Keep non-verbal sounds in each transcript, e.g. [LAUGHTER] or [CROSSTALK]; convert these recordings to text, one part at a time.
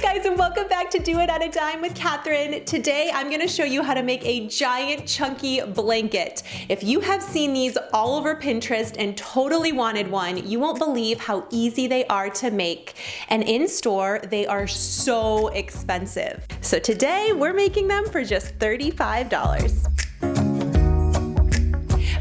guys and welcome back to Do It on a Dime with Kathryn. Today I'm gonna show you how to make a giant chunky blanket. If you have seen these all over Pinterest and totally wanted one, you won't believe how easy they are to make. And in store, they are so expensive. So today we're making them for just $35.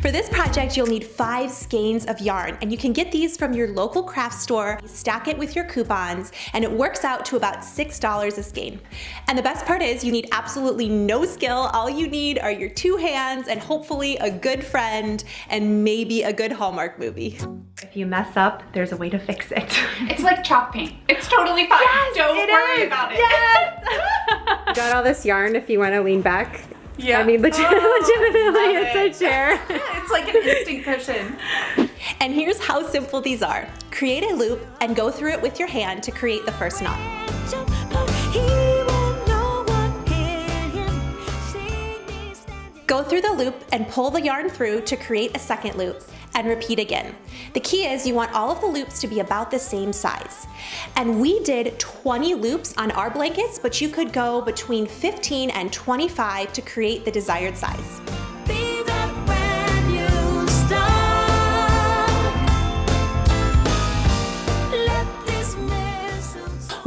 For this project, you'll need five skeins of yarn, and you can get these from your local craft store, stack it with your coupons, and it works out to about $6 a skein. And the best part is you need absolutely no skill. All you need are your two hands and hopefully a good friend and maybe a good Hallmark movie. If you mess up, there's a way to fix it. [LAUGHS] It's like chalk paint. It's totally fine. Yes, Don't worry is. about it. Yes! [LAUGHS] [LAUGHS] Got all this yarn if you want to lean back. Yeah. I mean, legit- Oh, legitimately, love it's a chair. It's like an instant cushion. And here's how simple these are. Create a loop and go through it with your hand to create the first knot. Go through the loop and pull the yarn through to create a second loop and repeat again. The key is you want all of the loops to be about the same size. And we did 20 loops on our blankets, but you could go between 15 and 25 to create the desired size.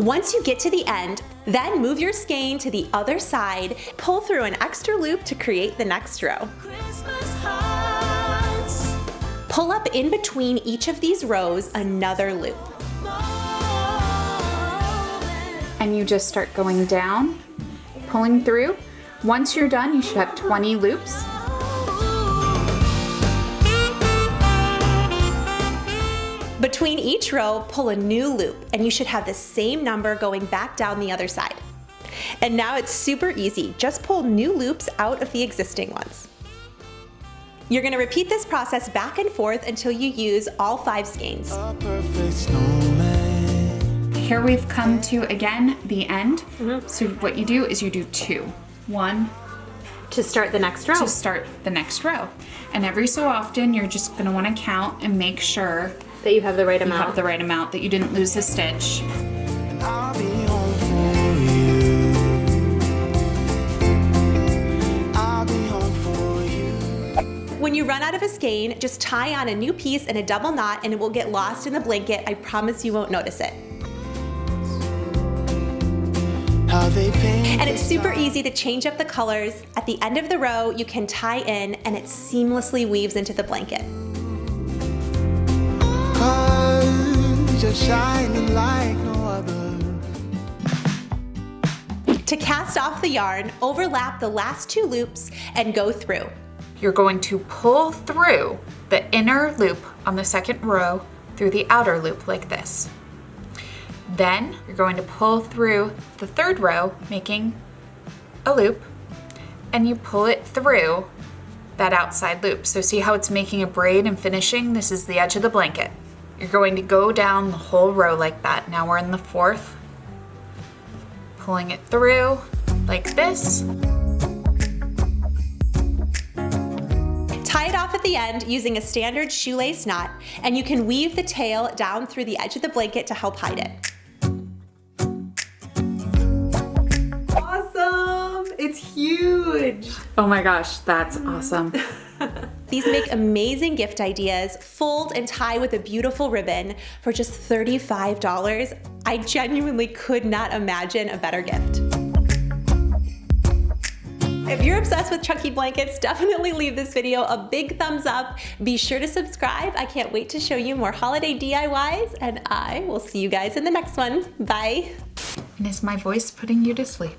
Once you get to the end, then move your skein to the other side, pull through an extra loop to create the next row. Pull up in between each of these rows another loop. And you just start going down, pulling through. Once you're done, you should have 20 loops. Each row, pull a new loop, and you should have the same number going back down the other side. And now it's super easy. Just pull new loops out of the existing ones. You're gonna repeat this process back and forth until you use all five skeins. Here we've come to, again, the end. Mm-hmm. So what you do is you do two. One To start the next row. to start the next row. And every so often, you're just gonna wanna count and make sure that you have the right you amount. have the right amount, that you didn't lose a stitch. I'll be home for you. I'll be home for you. When you run out of a skein, just tie on a new piece in a double knot and it will get lost in the blanket. I promise you won't notice it. How they paint And it's super easy to change up the colors. At the end of the row, you can tie in and it seamlessly weaves into the blanket. You're shining like no other. To cast off the yarn, overlap the last two loops and go through. You're going to pull through the inner loop on the second row through the outer loop like this. Then you're going to pull through the third row, making a loop, and you pull it through that outside loop. So see how it's making a braid and finishing? This is the edge of the blanket. You're going to go down the whole row like that. Now we're in the fourth, pulling it through like this. Tie it off at the end using a standard shoelace knot, and you can weave the tail down through the edge of the blanket to help hide it. Awesome! It's huge! Oh my gosh, that's awesome. [LAUGHS] These make amazing gift ideas, fold and tie with a beautiful ribbon for just $35. I genuinely could not imagine a better gift. If you're obsessed with chunky blankets, definitely leave this video a big thumbs up. Be sure to subscribe. I can't wait to show you more holiday DIYs, and I will see you guys in the next one. Bye. And is my voice putting you to sleep?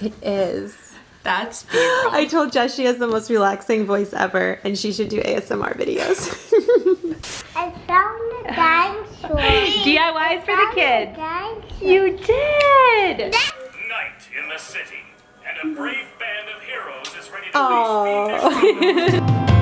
It is. That's beautiful. I told Jess she has the most relaxing voice ever, and she should do ASMR videos. [LAUGHS] I found a dinosaur. DIYs for the kids. You did! Night in the city, and a brave band of heroes is ready to Aww. face the [LAUGHS]